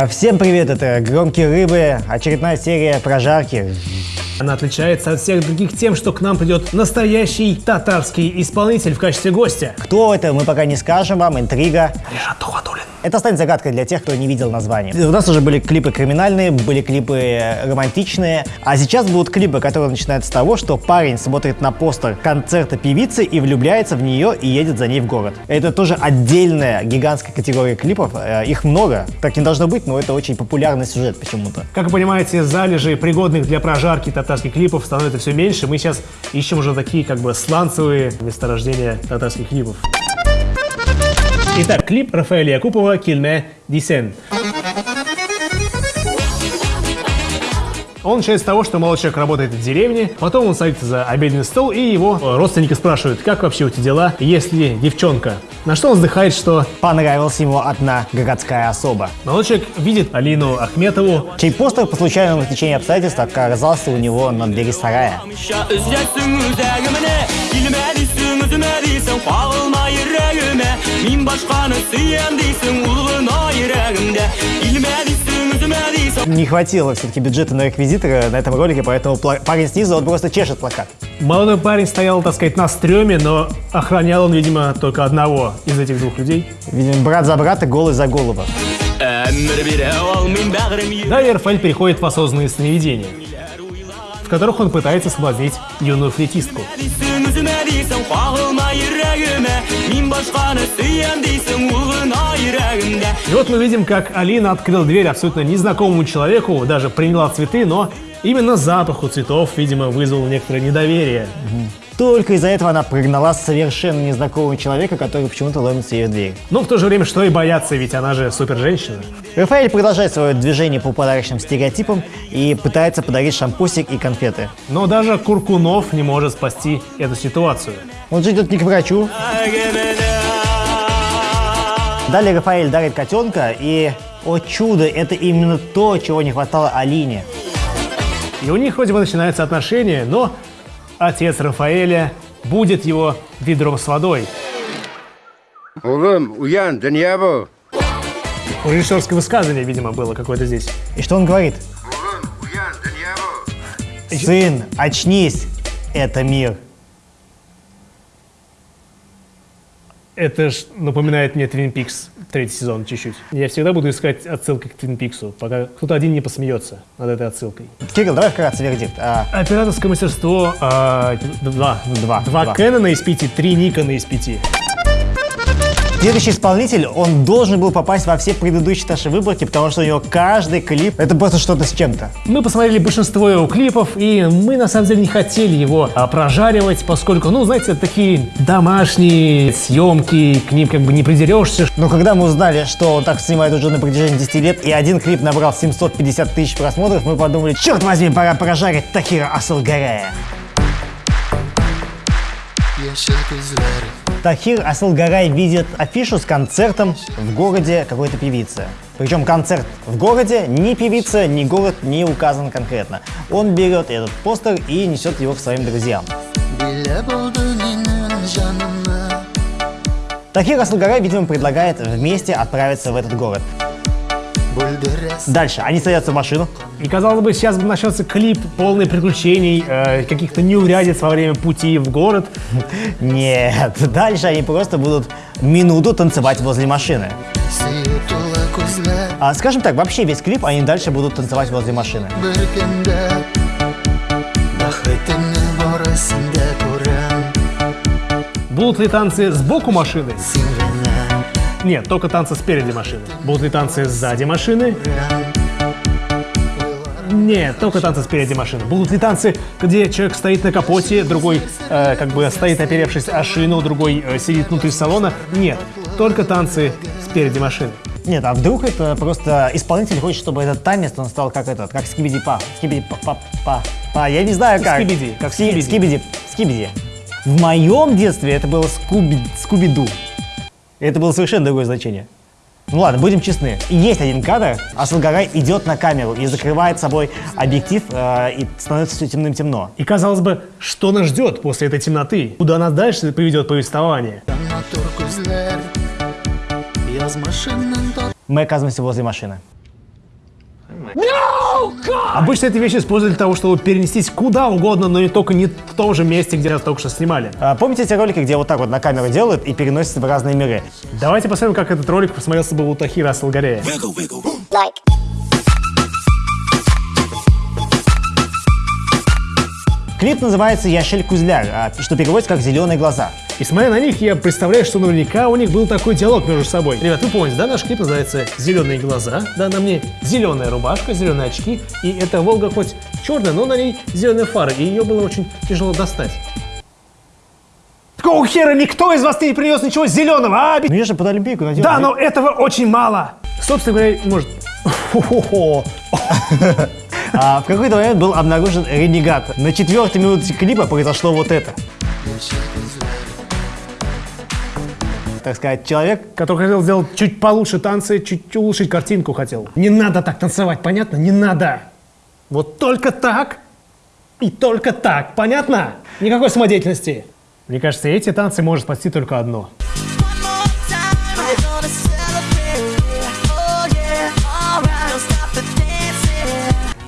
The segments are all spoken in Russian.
А, всем привет, это «Громкие рыбы», очередная серия прожарки. Она отличается от всех других тем, что к нам придет настоящий татарский исполнитель в качестве гостя. Кто это, мы пока не скажем вам, интрига. Режат Тухатулин. Это станет загадкой для тех, кто не видел название. У нас уже были клипы криминальные, были клипы романтичные, а сейчас будут клипы, которые начинаются с того, что парень смотрит на постер концерта певицы и влюбляется в нее и едет за ней в город. Это тоже отдельная гигантская категория клипов, э, их много, так не должно быть, но это очень популярный сюжет почему-то. Как вы понимаете, залежи пригодных для прожарки татарских клипов становится все меньше. Мы сейчас ищем уже такие как бы сланцевые месторождения татарских клипов. Итак, клип Рафаэля Якупова «Кильме Дисен». Он начинает с того, что молодой человек работает в деревне, потом он садится за обеденный стол, и его родственники спрашивают, как вообще у тебя дела, есть ли девчонка. На что он вздыхает, что Понравилась ему одна городская особа. молодой человек видит Алину Ахметову, Чей постер по случайному течению обстоятельств оказался у него на двери сарая. Килмәдисең үзмәдисең Кагылма йөрәгемә Мин башканы сөям дисең Ул гына йөрәгемдә Килмәдисең үзмәдисең Не хватило все-таки бюджета на реквизиторы на этом ролике, поэтому парень снизу, он просто чешет плакат. Молодой парень стоял, так сказать, на стреме, но охранял он, видимо, только одного из этих двух людей. Видимо, брат за брата, голый за бәгърем Далее Рафаэль переходит в осознанные сновидения, которых он пытается соблазнить юную йөрәгемдә И вот мы видим, как Алина открыла дверь абсолютно незнакомому человеку, даже приняла цветы, но именно запах у цветов, видимо, вызвал некоторое недоверие. Только из-за этого она прогнала совершенно незнакомого человека, который почему-то ломится ее в дверь. Но в то же время, что и бояться, ведь она же супер женщина. Рафаэль продолжает свое движение по подарочным стереотипам и пытается подарить шампусик и конфеты. Но даже Куркунов не может спасти эту ситуацию. Он же идет не к врачу. Далее Рафаэль дарит котенка, и, о чудо, это именно то, чего не хватало Алине. И у них вроде бы начинаются отношения, но отец Рафаэля будет его ведром с водой. Oğlum uyan dünya bu. У режиссерское высказывание, видимо, было какое-то здесь. И что он говорит? Uyan dünya bu. Сын, очнись, это мир. Это ж напоминает мне Твин Пикс третий сезон чуть-чуть. Я всегда буду искать отсылки к Твин Пиксу, пока кто-то один не посмеется над этой отсылкой. Кирилл, давай вкратце вердикт. А, Операторское мастерство а, два. Два, Два два. Кэнона из пяти, три Никона из пяти. Следующий исполнитель, он должен был попасть во все предыдущие наши выборки, потому что у него каждый клип — это просто что-то с чем-то. Мы посмотрели большинство его клипов, и мы на самом деле не хотели его а, прожаривать, поскольку, ну, знаете, это такие домашние съемки, к ним как бы не придерешься. Но когда мы узнали, что он так снимает уже на протяжении 10 лет, и один клип набрал 750 тысяч просмотров, мы подумали, черт возьми, пора прожарить Тахира Асылгарая. Тахир Асылгарай видит афишу с концертом в городе какой-то певицы. Причем концерт в городе, ни певица, ни город не указан конкретно. Он берет этот постер и несет его к своим друзьям. Тахир Асылгарай, видимо, предлагает вместе отправиться в этот город. Дальше они садятся в машину, И казалось бы, сейчас бы начался клип полный приключений, э, каких-то неурядиц во время пути в город. Нет, дальше они просто будут минуту танцевать возле машины. А, скажем так, вообще весь клип они дальше будут танцевать возле машины. Будут ли танцы сбоку машины? Нет, только танцы спереди машины. Будут ли танцы сзади машины? Нет, только танцы спереди машины. Будут ли танцы, где человек стоит на капоте, другой э, как бы стоит оперевшись о шину, другой э, сидит внутри салона? Нет, только танцы спереди машины. Нет, а вдруг это просто исполнитель хочет, чтобы этот танец, он стал как этот, как скибиди па, скибиди па, па, па, па, я не знаю как. Скибиди, как Ски- скибиди. скибиди, скибиди. В моем детстве это было скуби, скуби-ду. Это было совершенно другое значение. Ну ладно, будем честны. Есть один кадр, Асылгарай идет на камеру и закрывает собой объектив, э, и становится все темным-темно. И казалось бы, что нас ждет после этой темноты? Куда нас дальше приведет повествование? Мы оказываемся возле машины. Обычно эти вещи используют для того, чтобы перенестись куда угодно, но не только не в том же месте, где нас только что снимали. А, помните эти ролики, где вот так вот на камеру делают и переносятся в разные миры? Давайте посмотрим, как этот ролик посмотрелся бы у Тахира Асалгарея. Клип называется «Яшель Кузляр», а, что переводится как «Зеленые глаза». И смотря на них, я представляю, что наверняка у них был такой диалог между собой. Ребят, вы помните, да, наш клип называется «Зеленые глаза», да, на мне зеленая рубашка, зеленые очки, и эта Волга хоть черная, но на ней зеленые фары, и ее было очень тяжело достать. Какого хера никто из вас не принес ничего зеленого, а? Ну я же под Олимпийку надел. Да, но этого очень мало. Собственно говоря, может... А, в какой-то момент был обнаружен ренегат. На четвертой минуте клипа произошло вот это. Так сказать, человек Который хотел сделать чуть получше танцы, чуть улучшить картинку хотел. Не надо так танцевать, понятно? Не надо. Вот только так и только так, понятно? Никакой самодеятельности. Мне кажется, эти танцы может спасти только одно.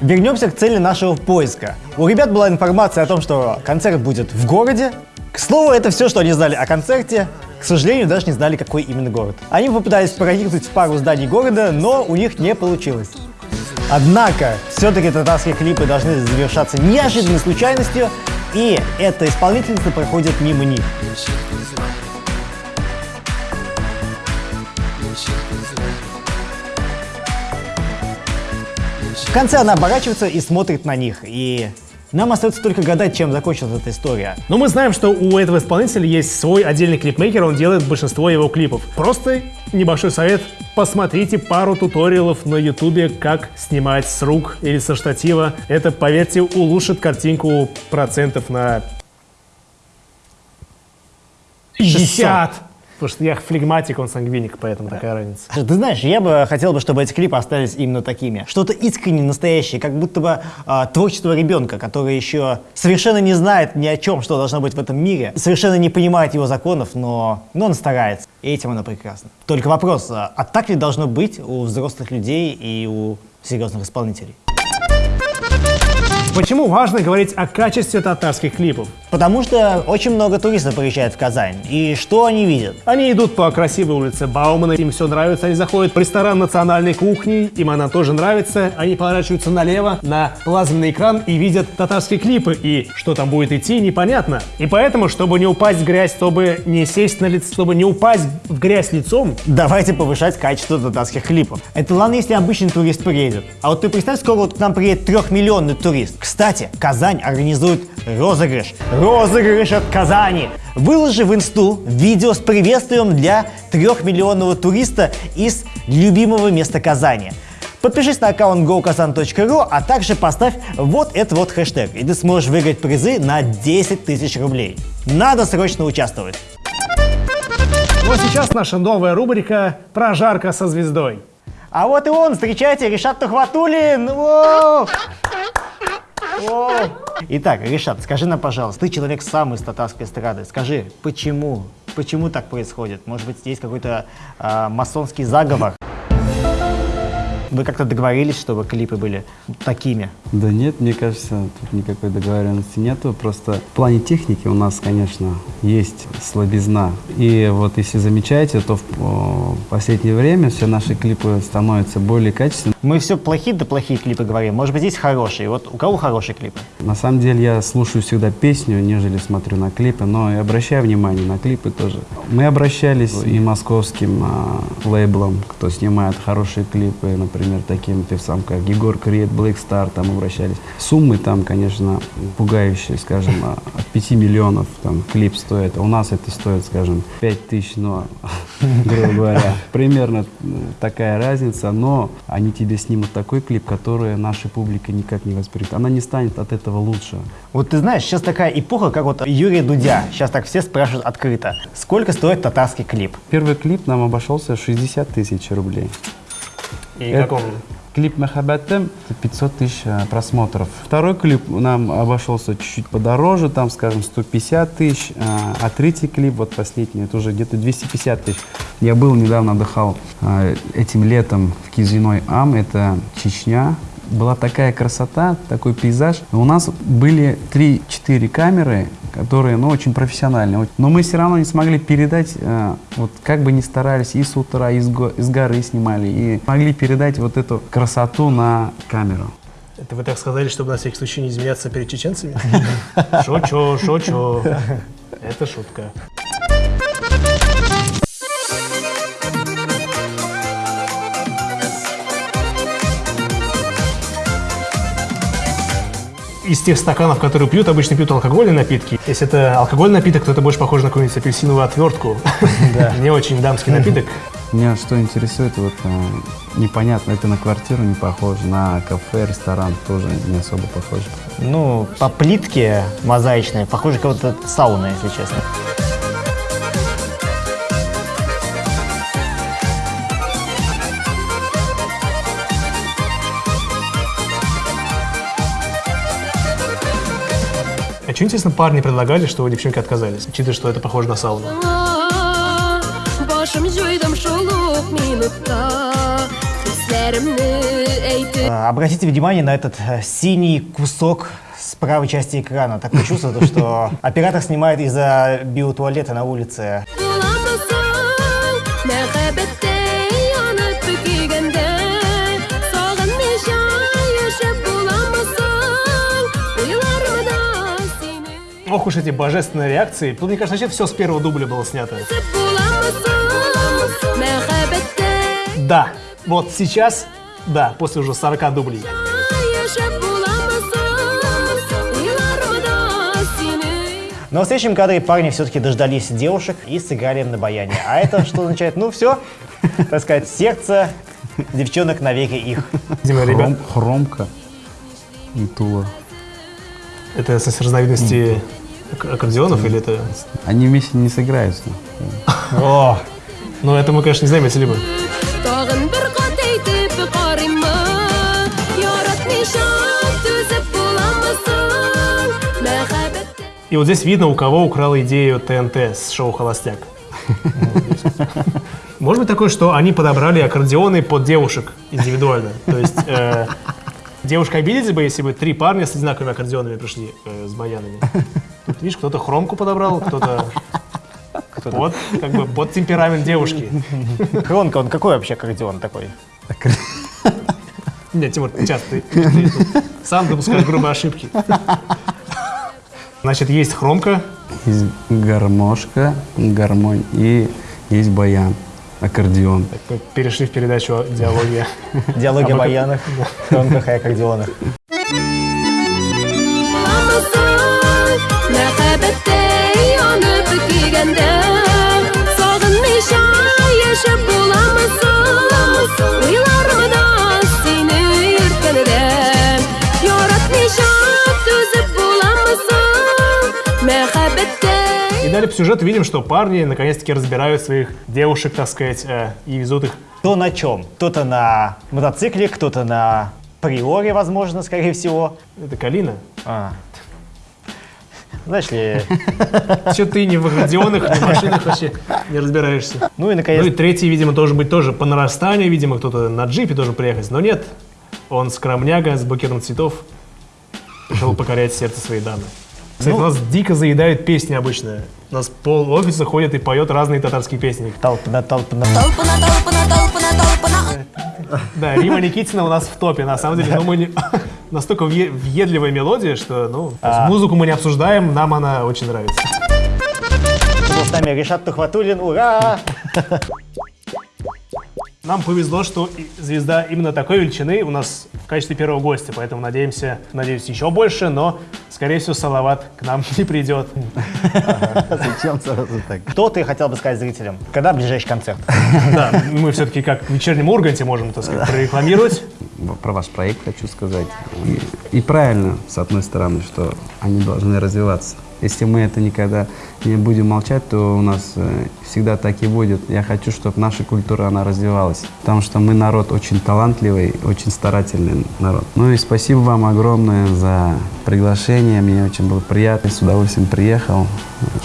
Вернемся к цели нашего поиска. У ребят была информация о том, что концерт будет в городе. К слову, это все, что они знали о концерте. К сожалению, даже не знали, какой именно город. Они попытались проникнуть в пару зданий города, но у них не получилось. Однако, все-таки татарские клипы должны завершаться неожиданной случайностью, и эта исполнительница проходит мимо них. В конце она оборачивается и смотрит на них, и нам остается только гадать, чем закончилась эта история. Но мы знаем, что у этого исполнителя есть свой отдельный клипмейкер, он делает большинство его клипов. Просто небольшой совет, посмотрите пару туториалов на ютубе, как снимать с рук или со штатива. Это, поверьте, улучшит картинку процентов на 50. Потому что я флегматик, он сангвиник, поэтому такая разница. Ты знаешь, я бы хотел бы, чтобы эти клипы остались именно такими. Что-то искренне настоящее, как будто бы а, творчество ребенка, который еще совершенно не знает ни о чем, что должно быть в этом мире, совершенно не понимает его законов, но, но он старается. И этим оно прекрасно. Только вопрос, а, а так ли должно быть у взрослых людей и у серьезных исполнителей? Почему важно говорить о качестве татарских клипов? Потому что очень много туристов приезжает в Казань. И что они видят? Они идут по красивой улице Баумана, им все нравится, они заходят в ресторан национальной кухни, им она тоже нравится, они поворачиваются налево на плазменный экран и видят татарские клипы, и что там будет идти, непонятно. И поэтому, чтобы не упасть в грязь, чтобы не сесть на лицо, чтобы не упасть в грязь лицом, Давайте повышать качество татарских клипов. Это ладно, если обычный турист приедет. А вот ты представь, скоро вот к нам приедет трехмиллионный турист. Кстати, Казань организует розыгрыш. Розыгрыш от Казани. Выложи в инсту видео с приветствием для трехмиллионного туриста из любимого места Казани. Подпишись на аккаунт gokazan.ru, а также поставь вот этот вот хэштег, и ты сможешь выиграть призы на 10 тысяч рублей. Надо срочно участвовать. Ну а сейчас наша новая рубрика «Прожарка со звездой». А вот и он, встречайте, Решат Тухватулин! Воу! Итак, Решат, скажи нам, пожалуйста, ты человек сам из татарской эстрады. Скажи, почему? Почему так происходит? Может быть, есть какой-то а, масонский заговор? Вы как-то договорились, чтобы клипы были такими? Да нет, мне кажется, тут никакой договоренности нету. Просто в плане техники у нас, конечно, есть слабизна. И вот если замечаете, то в последнее время все наши клипы становятся более качественными. Мы все плохие да плохие клипы говорим. Может быть, есть хорошие. Вот у кого хорошие клипы? На самом деле я слушаю всегда песню, нежели смотрю на клипы, но и обращаю внимание на клипы тоже. Мы обращались и московским а, лейблам, кто снимает хорошие клипы, например, таким, ты сам как Егор Крет, Black Star, там обращались. Суммы там, конечно, пугающие, скажем, а, от 5 миллионов там клип стоит, а у нас это стоит, скажем, 5 тысяч, но, грубо говоря, примерно такая разница, но они тебе снимут такой клип, который наша публика никак не воспримет. Она не станет от этого лучше. Вот ты знаешь, сейчас такая эпоха, как вот Юрия Дудя. Сейчас так все спрашивают открыто. Сколько стоит татарский клип? Первый клип нам обошелся 60 тысяч рублей. И Это- как он? Клип Махаббатем 500 тысяч э, просмотров. Второй клип нам обошелся чуть-чуть подороже, там, скажем, 150 тысяч. э, А третий клип, вот последний, это уже где-то 250 тысяч. Я был недавно, отдыхал э, этим летом в Кизиной Ам, это Чечня. Была такая красота, такой пейзаж. У нас были 3-4 камеры, которые, ну, очень профессиональные. Но мы все равно не смогли передать, э, вот как бы ни старались, и с утра, и с, го- из горы снимали, и могли передать вот эту красоту на камеру. Это вы так сказали, чтобы на всякий случай не изменяться перед чеченцами? Шучу, шучу. Это шутка. Из тех стаканов, которые пьют, обычно пьют алкогольные напитки. Если это алкогольный напиток, то это больше похоже на какую-нибудь апельсиновую отвертку. Не очень дамский напиток. Меня что интересует, вот э, непонятно, это на квартиру не похоже, на кафе, ресторан тоже не особо похоже. Ну, по плитке мозаичной, похоже, как то сауна, если честно. А что, интересно, парни предлагали, что девчонки отказались, учитывая, что это похоже на сауну? Әйтеп А, Обратите внимание на этот э, синий кусок с правой части экрана. Такое чувство, то, что оператор снимает из-за биотуалета на улице. Ох уж эти божественные реакции. Тут, мне кажется, вообще все с первого дубля было снято. Да, вот сейчас, да, после уже 40 дублей. яшәп буламысың Уйларымда сине Но в следующем кадре парни все-таки дождались девушек и сыграли на баяне. А это что означает? Ну все, так сказать, сердце девчонок навеки их. Видимо, ребят, Хром- хромка и тула. это с разновидности ак- аккордеонов или это... Они вместе не сыграются. О, Ну, это мы, конечно, не знаем, если бы. И вот здесь видно, у кого украла идею ТНТ с шоу «Холостяк». Может быть такое, что они подобрали аккордеоны под девушек индивидуально. То есть э, девушка обиделась бы, если бы три парня с одинаковыми аккордеонами пришли э, с баянами. Тут, видишь, кто-то хромку подобрал, кто-то под, как бы, под темперамент девушки. Хронка, он какой вообще аккордеон такой? Нет, Тимур, сейчас ты, ты сам допускаешь грубые ошибки. Значит, есть хромка, Есть гармошка, гармонь и есть баян, аккордеон. Мы перешли в передачу «Диалоги». Диалоги о баянах, хронках и аккордеонах. буламысың далее по сюжету видим, что парни наконец-таки разбирают своих девушек, так сказать, э, и везут их. Кто на чем? Кто-то на мотоцикле, кто-то на приоре, возможно, скорее всего. Это Калина. А. Знаешь ли, Все ты не в аккордеонах, ни в машинах вообще не разбираешься. ну и Ну наконец, и третий, видимо, должен быть тоже по нарастанию, видимо, кто-то на джипе должен приехать. Но нет, он скромняга с букетом цветов пришел покорять сердце своей дамы. Кстати, у нас дико заедают песни обычно. У нас пол офиса ходит и поет разные татарские песни. толпа на толпа на Толпана, толпана, толпана, толпана. Да, Рима Никитина у нас в топе. На самом деле, ну, мы не- настолько въе- въедливая мелодия, что ну, есть музыку мы не обсуждаем, нам она очень нравится. С нами Решат Тухватуллин, ура! Нам повезло, что звезда именно такой величины у нас в качестве первого гостя, поэтому надеемся, надеюсь, еще больше, но, скорее всего, Салават к нам не придет. Зачем сразу так? Что ты хотел бы сказать зрителям? Когда ближайший концерт? Да, мы все-таки как в вечернем Урганте можем, так сказать, прорекламировать. Про ваш проект хочу сказать. И, и правильно, с одной стороны, что они должны развиваться. Если мы это никогда не будем молчать, то у нас э, всегда так и будет. Я хочу, чтобы наша культура, она развивалась. Потому что мы народ очень талантливый, очень старательный народ. Ну и спасибо вам огромное за приглашение. Мне очень было приятно. С удовольствием приехал.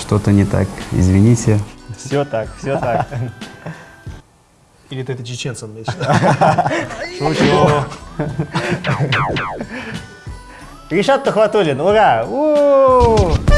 Что-то не так, извините. Все так, все так. Или ты это чеченцам? Шучу. Ришат Тухватуллин, ура! У-у-у!